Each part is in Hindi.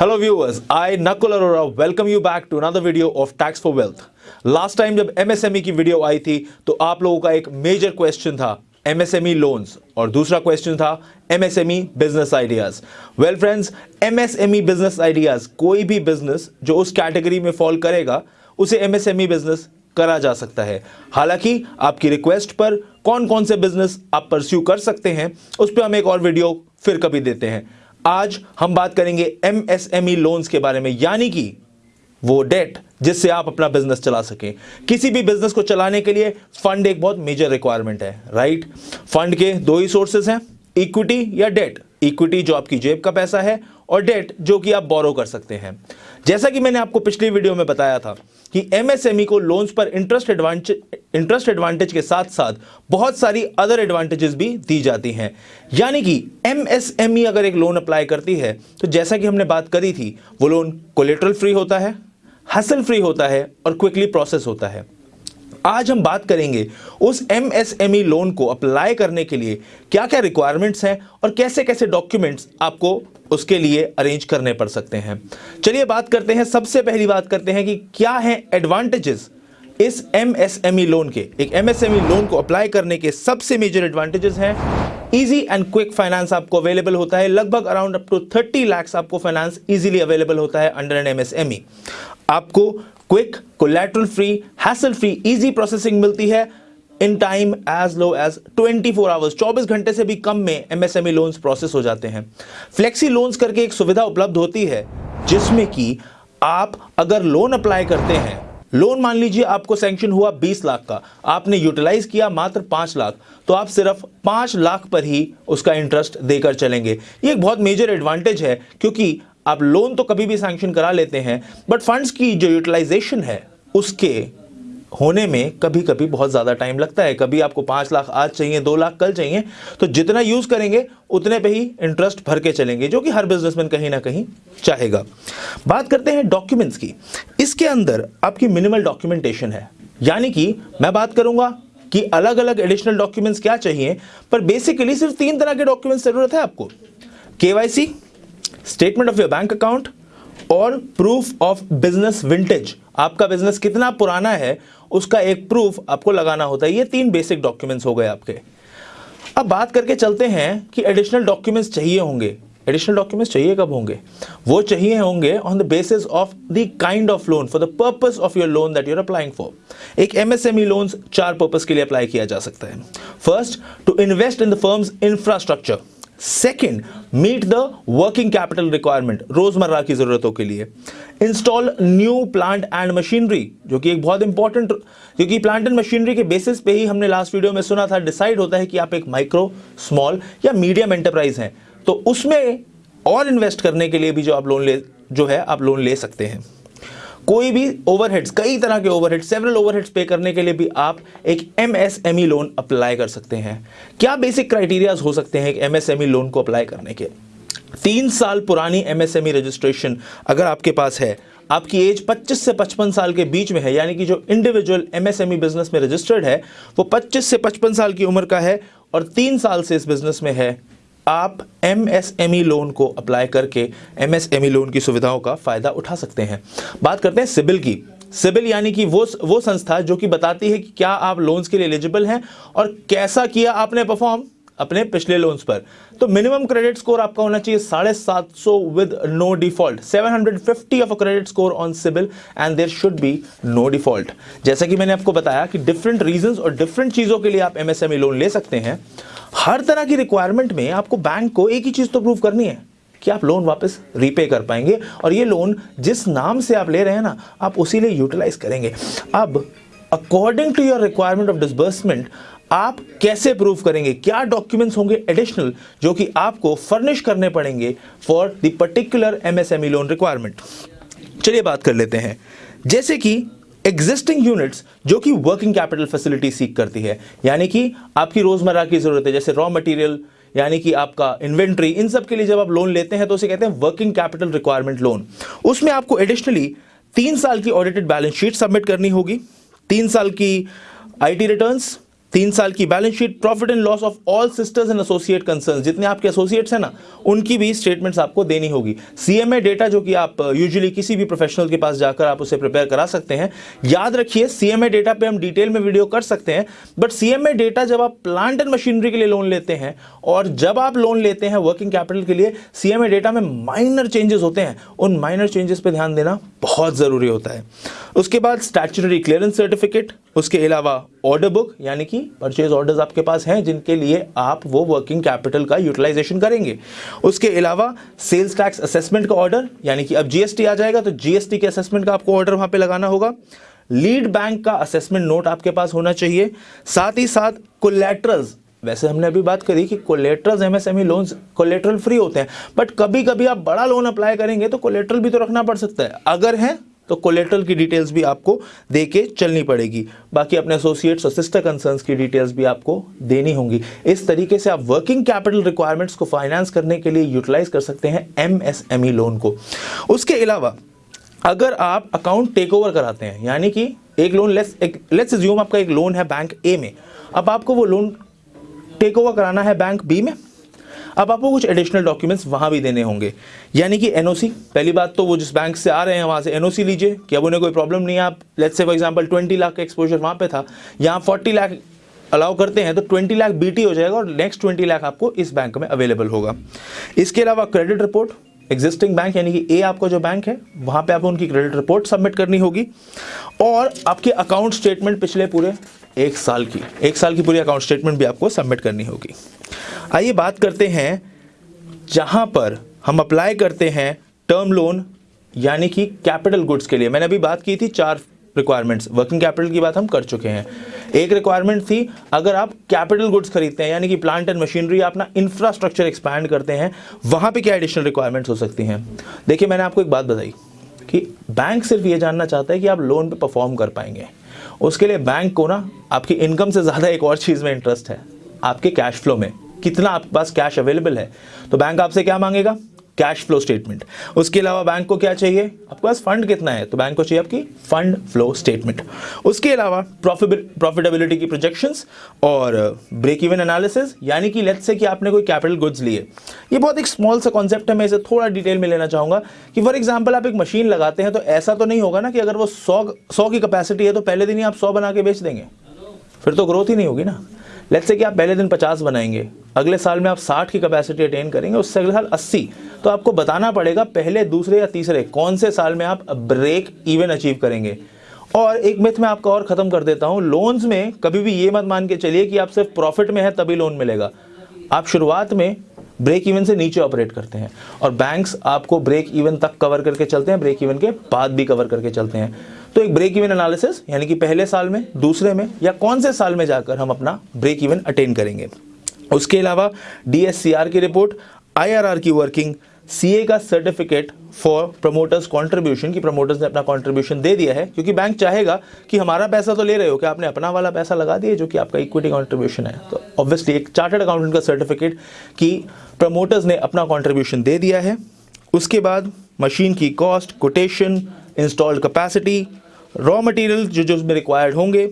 Hello viewers I Nakul Arora, welcome you back to another video of Tax for Wealth. Last time जब MSME की वीडियो आई थी तो आप लोगों का एक मेजर क्वेश्चन था MSME लोन्स और दूसरा क्वेश्चन था MSME business ideas well friends MSME business ideas कोई भी बिज़नेस जो उस कैटेगरी में फॉल करेगा, उसे MSME बिज़नेस करा जा सकता है। हालाँकि, आपकी रिक्वेस्ट पर कौन कौन से बिज़नेस आप परस्यू कर सकते हैं, उस पर हम एक और वीडियो फिर कभी देते हैं। आज हम बात करेंगे एमएसएमई लोन्स के बारे में, यानी कि वो डेट जिससे आप अपना बिज़नेस चला सकें। किसी भी बिज़नेस को चलाने के लिए फंड एक बहुत मेजर रिक्वायरमेंट है राइट फंड के दो ही सोर्सेस हैं इक्विटी या डेट इक्विटी जो आपकी जेब का पैसा है और डेट जो कि आप बोरो कर सकते हैं। जैसा कि मैंने आपको पिछली वीडियो में बताया था कि एमएसएमई को लोन्स पर इंटरेस्ट एडवांटेज इंटरेस्ट एडवांटेज के साथ साथ बहुत सारी अदर एडवांटेजेस भी दी जाती हैं। यानी कि एमएसएमई अगर एक लोन अप्लाई करती है तो जैसा कि हमने बात करी थी, वो लोन कोलेट्रल फ्री होता है हसल फ्री होता है और क्विकली प्रोसेस होता है। आज हम बात करेंगे उस एमएसएमई लोन को अप्लाई करने के लिए क्या क्या रिक्वायरमेंट्स हैं और कैसे कैसे डॉक्यूमेंट्स आपको उसके लिए अरेंज करने पड़ सकते हैं। चलिए बात करते हैं, सबसे पहली बात करते हैं कि क्या है एडवांटेजेस इस एमएसएमई लोन के। एक एमएसएमई लोन को अप्लाई करने के सबसे मेजर एडवांटेजेस हैं। इजी एंड क्विक फाइनेंस आपको अवेलेबल होता है। लगभग अराउंड अप टू 30 लाख आपको फाइनेंस इजीली अवेलेबल होता है अंडर एन एमएसएमई आपको quick collateral free hassle free easy processing मिलती है in time as low as 24 four hours चौबीस घंटे से भी कम में एमएसएमई लोन्स प्रोसेस हो जाते हैं। फ्लेक्सी लोन्स करके एक सुविधा उपलब्ध होती है, जिसमें कि आप अगर लोन अप्लाई करते हैं लोन मान लीजिए आपको सैंक्शन हुआ 20 लाख का। आपने यूटिलाइज किया मात्र 5 लाख तो आप सिर्फ़ 5 लाख पर ही उसका इंटरेस्ट देकर चलेंगे। ये एक बहुत मेजर एडवांटेज है, क्योंकि आप लोन तो कभी भी सैंक्शन करा लेते हैं बट फंड्स की जो यूटिलाइजेशन है, उसके होने में कभी कभी बहुत ज़्यादा टाइम लगता है। कभी आपको पाँच लाख आज चाहिए, दो लाख कल चाहिए तो जितना यूज़ करेंगे, उतने पे ही इंटरेस्ट भर के चलेंगे, जो कि हर बिजनेसमैन कहीं ना कहीं चाहेगा। बात करते हैं डॉक्यूमेंट्स की। इसके अंदर आपकी मिनिमल डॉक्यूमेंटेशन है। यानी कि मैं बात करूँगा कि अलग अलग एडिशनल डॉक्यूमेंट्स क्या चाहिए, पर बेसिकली सिर्फ़ तीन तरह के डॉक्यूमेंट्स ज़रूरत है आपको। KYC statement of your bank account और प्रूफ ऑफ़ बिज़नेस विंटेज आपका बिज़नेस कितना पुराना है, उसका एक प्रूफ आपको लगाना होता है। ये तीन बेसिक डॉक्यूमेंट्स हो गए आपके। अब बात करके चलते हैं कि एडिशनल डॉक्यूमेंट्स चाहिए होंगे। एडिशनल डॉक्यूमेंट्स चाहिए कब होंगे? वो चाहिए होंगे on the basis of the kind of loan for the purpose of your loan that you're applying for एक एमएसएमई लोन्स चार पर्पस के लिए अप्लाई किया जा सकता है। First to invest in the firm's infrastructure second meet the working capital requirement रोज़मर्रा की जरूरतों के लिए। Install new plant and machinery जो कि एक बहुत इंपॉर्टेंट क्योंकि प्लांट एंड मशीनरी के बेसिस पे ही हमने लास्ट वीडियो में सुना था डिसाइड होता है कि आप एक माइक्रो स्मॉल या मीडियम एंटरप्राइज हैं। तो उसमें और इन्वेस्ट करने के लिए भी जो आप लोन ले, जो है, आप लोन ले सकते हैं। कोई भी ओवरहेड्स कई तरह के ओवरहेड सेवरल ओवरहेड्स पे करने के लिए भी आप एक एमएसएमई लोन अप्लाई कर सकते हैं। क्या बेसिक क्राइटेरियाज हो सकते हैं एक एमएसएमई लोन को अप्लाई करने के? तीन साल पुरानी एमएसएमई रजिस्ट्रेशन अगर आपके पास है, आपकी एज 25 से 55 साल के बीच में है, यानी कि जो इंडिविजुअल एमएसएमई बिज़नेस में रजिस्टर्ड है, वो 25 से 55 साल की उम्र का है और तीन साल से इस बिज़नेस में है। आप एमएसएमई लोन को अप्लाई करके एमएसएमई लोन की सुविधाओं का फ़ायदा उठा सकते हैं। बात करते हैं सिबिल की। सिबिल यानी कि वो वो संस्था जो कि बताती है कि क्या आप लोन्स के लिए एलिजिबल हैं और कैसा किया आपने परफॉर्म अपने पिछले लोन्स पर। तो मिनिमम क्रेडिट स्कोर आपका होना चाहिए साढ़े सात सौ with no default 750 of a credit score on CIBIL and there should be no default जैसा कि मैंने आपको बताया कि डिफरेंट रीजंस और डिफरेंट चीज़ों के लिए आप एमएसएमई लोन ले सकते हैं। हर तरह की रिक्वायरमेंट में आपको बैंक को एक ही चीज़ तो प्रूव करनी है कि आप लोन वापस रीपे कर पाएँगे और ये लोन जिस नाम से आप ले रहे हैं ना, आप उसी लिए यूटिलाइज करेंगे। अब according to your requirement of disbursement आप कैसे प्रूव करेंगे? क्या डॉक्यूमेंट्स होंगे एडिशनल जो कि आपको फर्निश करने पड़ेंगे for the particular MSME loan requirement चलिए बात कर लेते हैं। जैसे कि एग्जिस्टिंग यूनिट्स जो कि वर्किंग कैपिटल फैसिलिटी सीख करती है, यानी कि आपकी रोज़मर्रा की ज़रूरत है, जैसे रॉ मटेरियल यानी कि आपका इन्वेंट्री इन सब के लिए जब आप लोन लेते हैं तो उसे कहते हैं वर्किंग कैपिटल रिक्वायरमेंट लोन उसमें आपको एडिशनली तीन साल की ऑडिटेड बैलेंस शीट सबमिट करनी होगी, तीन साल की आईटी रिटर्न्स तीन साल की balance sheet profit and loss of all sisters and associate concern जितने आपके एसोसिएट्स हैं ना, उनकी भी स्टेटमेंट्स आपको देनी होगी। सीएमए डेटा जो कि आप यूजुअली किसी भी प्रोफेशनल के पास जाकर आप उसे प्रिपेयर करा सकते हैं। याद रखिए सीएमए डेटा पे हम डिटेल में वीडियो कर सकते हैं बट सीएमए डेटा जब आप प्लांट एंड मशीनरी के लिए लोन लेते हैं, और जब आप लोन लेते हैं वर्किंग कैपिटल के लिए सीएमए डेटा में माइनर चेंजेस होते हैं। उन माइनर चेंजेस पर ध्यान देना बहुत ज़रूरी होता है। उसके बाद स्टैचुटरी क्लियरेंस सर्टिफिकेट उसके अलावा ऑर्डर बुक यानी कि परचेज ऑर्डर्स आपके पास हैं, जिनके लिए आप वो वर्किंग कैपिटल का यूटिलाइजेशन करेंगे। उसके अलावा सेल्स टैक्स असेसमेंट का ऑर्डर यानी कि अब जीएसटी आ जाएगा तो जीएसटी के असेसमेंट का आपको ऑर्डर वहाँ पे लगाना होगा। लीड बैंक का असेसमेंट नोट आपके पास होना चाहिए। साथ ही साथ कोलेट्रल्स वैसे हमने अभी बात करी कि collaterals MSME loans collateral free होते हैं बट कभी कभी आप बड़ा लोन अप्लाई करेंगे तो कोलेट्रल भी तो रखना पड़ सकता है। अगर है तो कोलेट्रल की डिटेल्स भी आपको दे के चलनी पड़ेगी। बाकी अपने एसोसिएट्स और सिस्टर कंसर्न्स की डिटेल्स भी आपको देनी होंगी। इस तरीके से आप वर्किंग कैपिटल रिक्वायरमेंट्स को फाइनेंस करने के लिए यूटिलाइज कर सकते हैं एमएसएमई लोन को। उसके अलावा, अगर आप अकाउंट टेक ओवर कराते हैं, यानी कि एक लोन लेट्स लेट्स ज्यूम आपका एक लोन है बैंक ए में। अब आपको वो लोन टेक ओवर कराना है बैंक बी में। अब आपको कुछ एडिशनल डॉक्यूमेंट्स वहाँ भी देने होंगे। यानी कि एनओसी पहली बात तो वो जिस बैंक से आ रहे हैं, वहाँ से एनओसी लीजिए कि अब उन्हें कोई प्रॉब्लम नहीं आप let's say for example 20 lakh का एक्सपोजर वहाँ पे था, यहाँ 40 लाख अलाउ करते हैं तो 20 लाख बीटी हो जाएगा और नेक्स्ट 20 लाख आपको इस बैंक में अवेलेबल होगा। इसके अलावा क्रेडिट रिपोर्ट एग्जिस्टिंग बैंक यानी कि ए आपका जो बैंक है, वहाँ पे आपको उनकी क्रेडिट रिपोर्ट सबमिट करनी होगी। और आपके अकाउंट स्टेटमेंट पिछले पूरे एक साल की, एक साल की पूरी अकाउंट स्टेटमेंट भी आपको सबमिट करनी होगी। आइए बात करते हैं, जहाँ पर हम अप्लाई करते हैं टर्म लोन यानी कि कैपिटल गुड्स के लिए। मैंने अभी बात की थी चार रिक्वायरमेंट्स वर्किंग कैपिटल की बात हम कर चुके हैं। एक रिक्वायरमेंट थी, अगर आप कैपिटल गुड्स खरीदते हैं, यानी कि प्लांट एंड मशीनरी अपना इंफ्रास्ट्रक्चर एक्सपैंड करते हैं, वहाँ पे क्या एडिशनल रिक्वायरमेंट्स हो सकती हैं? देखिए, मैंने आपको एक बात बताई कि बैंक सिर्फ़ ये जानना चाहता है कि आप लोन पे परफॉर्म कर पाएँगे। उसके लिए बैंक को ना आपकी इनकम से ज़्यादा एक और चीज़ में इंटरेस्ट है। आपके कैश फ्लो में। कितना आपके पास कैश अवेलेबल है। तो बैंक आपसे क्या मांगेगा? कैश फ्लो स्टेटमेंट उसके अलावा बैंक को क्या चाहिए? आपके पास फंड कितना है? तो बैंक को चाहिए आपकी फंड फ्लो स्टेटमेंट उसके अलावा प्रॉफिटेबिलिटी की प्रोजेक्शंस और ब्रेक इवन एनालिसिस यानी कि लेट्स से कि आपने कोई कैपिटल गुड्स लिए ये बहुत एक स्मॉल सा कॉन्सेप्ट है, मैं इसे थोड़ा डिटेल में लेना चाहूँगा कि फॉर एग्ज़ाम्पल आप एक मशीन लगाते हैं तो ऐसा तो नहीं होगा ना कि अगर वो सौ सौ की कैपेसिटी है तो पहले दिन ही आप सौ बना के बेच देंगे। फिर तो ग्रोथ ही नहीं होगी ना। लेट्स से कि आप पहले दिन पचास बनाएँगे अगले साल में आप साठ की कैपेसिटी अटेन करेंगे, उससे अगले साल अस्सी। तो आपको बताना पड़ेगा पहले, दूसरे या तीसरे, कौन से साल में आप ब्रेक इवन अचीव करेंगे। और एक मिथ में आपका और ख़त्म कर देता हूँ लोन्स में कभी भी ये मत मान के चलिए कि आप सिर्फ़ प्रॉफिट में है, तभी लोन मिलेगा। आप शुरुआत में ब्रेक इवन से नीचे ऑपरेट करते हैं और बैंक्स आपको ब्रेक इवन तक कवर करके चलते हैं ब्रेक इवन के बाद भी कवर करके चलते हैं। तो एक ब्रेक इवन एनालिसिस यानी कि पहले साल में, दूसरे में, या कौन से साल में जाकर हम अपना ब्रेक इवन अटेन करेंगे। उसके अलावा डीएससीआर की रिपोर्ट आईआरआर की वर्किंग सीए का सर्टिफिकेट फॉर प्रमोटर्स कंट्रीब्यूशन की प्रमोटर्स ने अपना कंट्रीब्यूशन दे दिया है, क्योंकि बैंक चाहेगा कि हमारा पैसा तो ले रहे हो कि आपने अपना वाला पैसा लगा दिया जो कि आपका इक्विटी कंट्रीब्यूशन है? तो ऑब्वियसली एक चार्टर्ड अकाउंटेंट का सर्टिफिकेट कि प्रमोटर्स ने अपना कॉन्ट्रीब्यूशन दे दिया है। उसके बाद मशीन की cost quotation installed capacity raw material जो जो उसमें रिक्वायर्ड होंगे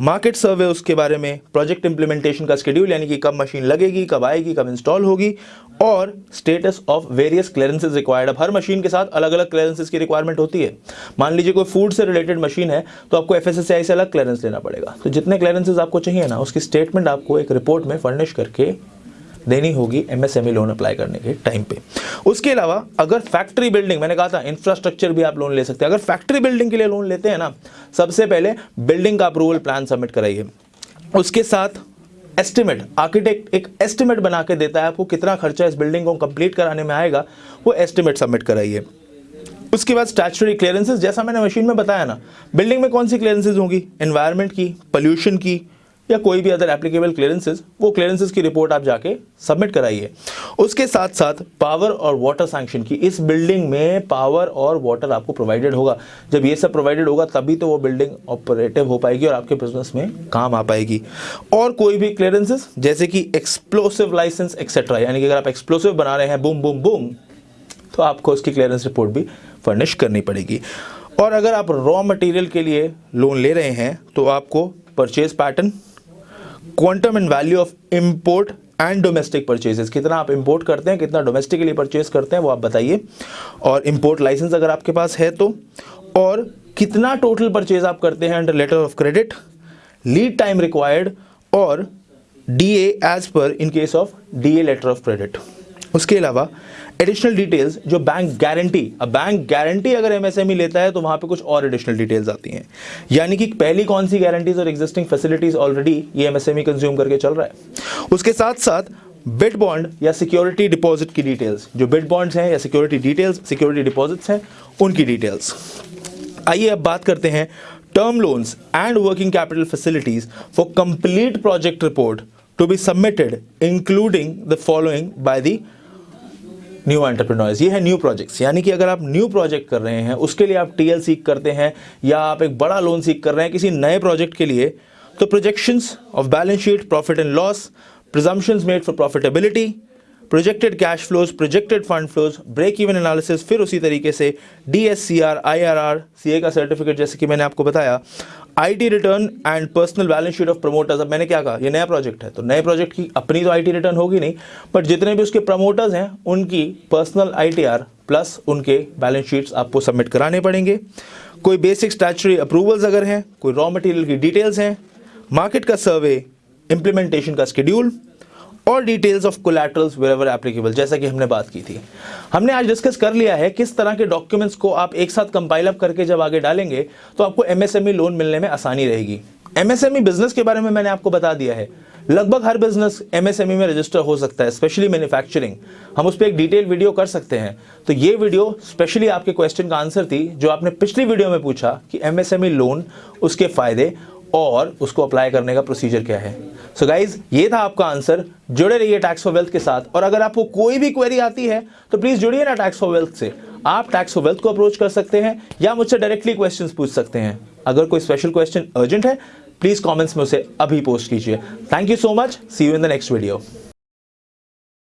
मार्केट सर्वे उसके बारे में प्रोजेक्ट इंप्लीमेंटेशन का शेड्यूल यानी कि कब मशीन लगेगी, कब आएगी, कब इंस्टॉल होगी, और status of various clearances required अब हर मशीन के साथ अलग अलग क्लियरेंसेज की रिक्वायरमेंट होती है। मान लीजिए कोई फ़ूड से रिलेटेड मशीन है तो आपको एफ़ से अलग क्लियरेंस लेना पड़ेगा। तो जितने क्लियरेंसेज आपको चाहिए ना, उसकी स्टेटमेंट आपको एक रिपोर्ट में फर्निश करके देनी होगी एमएसएमई लोन अप्लाई करने के टाइम पे। उसके अलावा, अगर फैक्ट्री बिल्डिंग मैंने कहा था इंफ्रास्ट्रक्चर भी आप लोन ले सकते हैं। अगर फैक्ट्री बिल्डिंग के लिए लोन लेते हैं ना, सबसे पहले बिल्डिंग का अप्रूवल प्लान सबमिट कराइए। उसके साथ एस्टिमेट आर्किटेक्ट एक एस्टिमेट बना के देता है आपको कितना खर्चा इस बिल्डिंग को कंप्लीट कराने में आएगा, वो एस्टिमेट सबमिट कराइए। उसके बाद स्टैचुरी क्लियरेंसेज जैसा मैंने मशीन में बताया ना बिल्डिंग में कौन सी क्लियरेंसेज होंगी? एनवायरनमेंट की पोल्यूशन की या कोई भी अदर एप्लीकेबल क्लियरेंसेज वो क्लियरेंसेज की रिपोर्ट आप जाके सबमिट कराइए। उसके साथ साथ पावर और वाटर सैंक्शन की, इस बिल्डिंग में पावर और वाटर आपको प्रोवाइडेड होगा। जब ये सब प्रोवाइडेड होगा, तभी तो वो बिल्डिंग ऑपरेटिव हो पाएगी और आपके बिज़नेस में काम आ पाएगी। और कोई भी क्लियरेंसेज जैसे कि एक्सप्लोसिव लाइसेंस एक्सेट्रा यानी कि अगर आप एक्सप्लोसिव बना रहे हैं बूम बूम बूम तो आपको उसकी क्लियरेंस रिपोर्ट भी फर्निश करनी पड़ेगी। और अगर आप रॉ मटेरियल के लिए लोन ले रहे हैं तो आपको purchase pattern quantum and value of import and domestic purchases कितना आप इंपोर्ट करते हैं, कितना डोमेस्टिकली परचेज करते हैं, वो आप बताइए। और इंपोर्ट लाइसेंस अगर आपके पास है तो और कितना टोटल परचेज आप करते हैं under letter of credit lead time required और D as per in case of D letter of credit उसके अलावा एडिशनल डिटेल्स जो बैंक गारंटी अब बैंक गारंटी अगर एमएसएमई e लेता है तो वहाँ पे कुछ और एडिशनल डिटेल्स आती हैं। यानी कि पहली कौन सी गारंटीज और एग्जिस्टिंग फैसिलिटीज़ ऑलरेडी ये एमएसएमई कंज्यूम e करके चल रहा है। उसके साथ साथ बिट बॉन्ड या सिक्योरिटी डिपॉजिट की डिटेल्स जो बिट बॉन्ड्स हैं या सिक्योरिटी डिटेल्स सिक्योरिटी डिपॉजिट्स हैं, उनकी डिटेल्स आइए अब बात करते हैं term loans and working capital facilities for complete project report to be submitted including the following by the new entrepreneurs ये है न्यू प्रोजेक्ट्स यानी कि अगर आप न्यू प्रोजेक्ट कर रहे हैं, उसके लिए आप टीएल सीख करते हैं, या आप एक बड़ा लोन सीख कर रहे हैं किसी नए प्रोजेक्ट के लिए तो projections of balance sheet profit and loss presumptions made for profitability projected cash flows projected fund flows break even analysis फिर उसी तरीके से D S C R I R R C A का सर्टिफिकेट जैसे कि मैंने आपको बताया IT return and personal balance sheet of promoters अब मैंने क्या कहा? ये नया प्रोजेक्ट है तो नए प्रोजेक्ट की अपनी तो आईटी रिटर्न होगी नहीं बट जितने भी उसके प्रमोटर्स हैं, उनकी पर्सनल आईटीआर प्लस उनके बैलेंस शीट्स आपको सबमिट कराने पड़ेंगे। कोई बेसिक स्टैचुरी अप्रूवल्स अगर हैं, कोई रॉ मटेरियल की डिटेल्स हैं मार्केट का सर्वे इंप्लीमेंटेशन का शेड्यूल और details of collaterals wherever applicable जैसा कि हमने बात की थी। हमने आज डिस्कस कर लिया है किस तरह के डॉक्यूमेंट्स को आप एक साथ कंपाइल अप करके जब आगे डालेंगे तो आपको एमएसएमई लोन e मिलने में आसानी रहेगी। एमएसएमई बिज़नेस e के बारे में मैंने आपको बता दिया है। लगभग हर बिज़नेस एमएसएमई में रजिस्टर हो सकता है स्पेशली मैन्युफैक्चरिंग हम उस पर एक डिटेल वीडियो कर सकते हैं। तो ये वीडियो स्पेशली आपके क्वेश्चन का आंसर थी, जो आपने पिछली वीडियो में पूछा कि एमएसएमई लोन e उसके फ़ायदे और उसको अप्लाई करने का प्रोसीजर क्या है? सो so गाइज़ ये था आपका आंसर जुड़े रहिए टैक्स फॉर वेल्थ के साथ. और अगर आपको कोई भी क्वेरी आती है तो प्लीज़ जुड़िए ना टैक्स फॉर वेल्थ से. आप टैक्स फॉर वेल्थ को अप्रोच कर सकते हैं या मुझसे डायरेक्टली क्वेश्चन पूछ सकते हैं. अगर कोई स्पेशल क्वेश्चन अर्जेंट है प्लीज़ कॉमेंट्स में उसे अभी पोस्ट कीजिए. Thank you so much see you in the next video